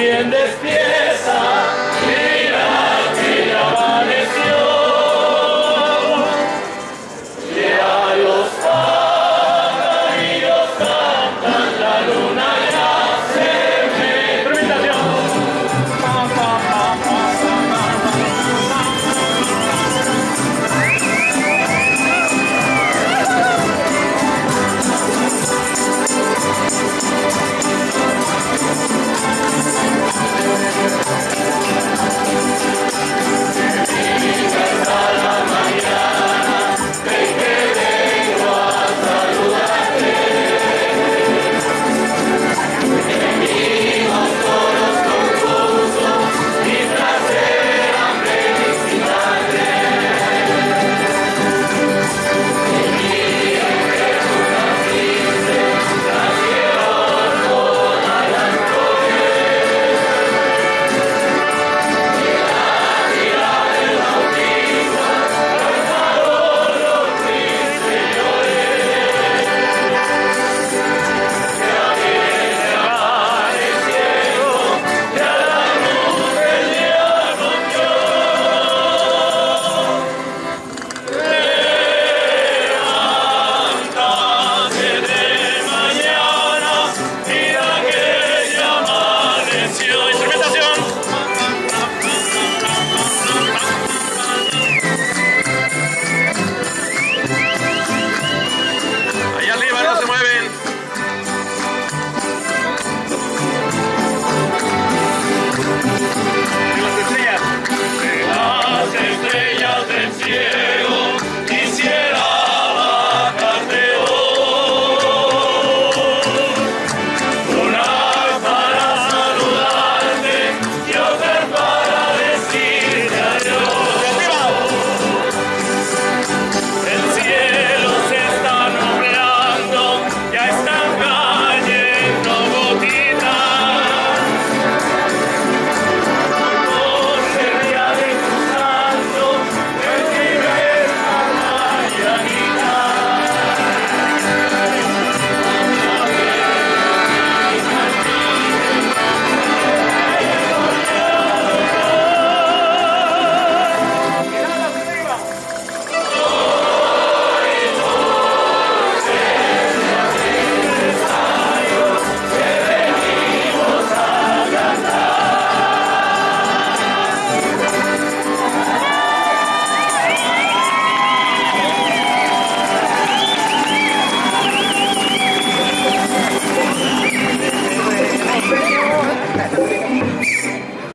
bien despieza.